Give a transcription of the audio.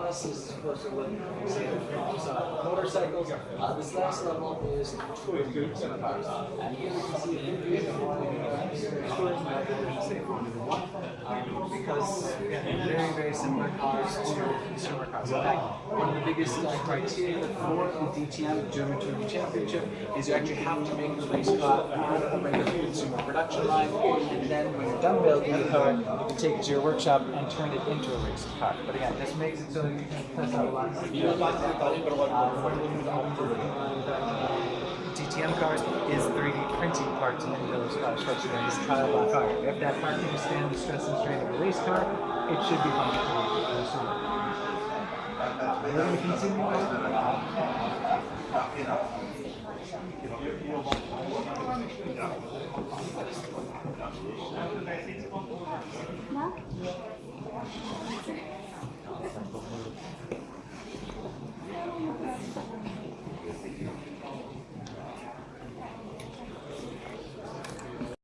buses is opposed to uh, motorcycles. Uh, this last level is touring cars. And here we can see one uh, touring level, say Formula One, um, because again, very, very similar cars to consumer cars. In fact, one of the biggest uh, criteria for the DTM, the German Touring Championship, is you actually have to make the race car of the regular production line, and then when you're done building the car, you can take it to your workshop and turn it into a race car. But again, this makes it so that you can test out a lot of DTM cars is 3D printing parts in those cars first and then trial by car. If that part can withstand the stress and strain of a race car, it should be functional for the consumer. We're going to continue on.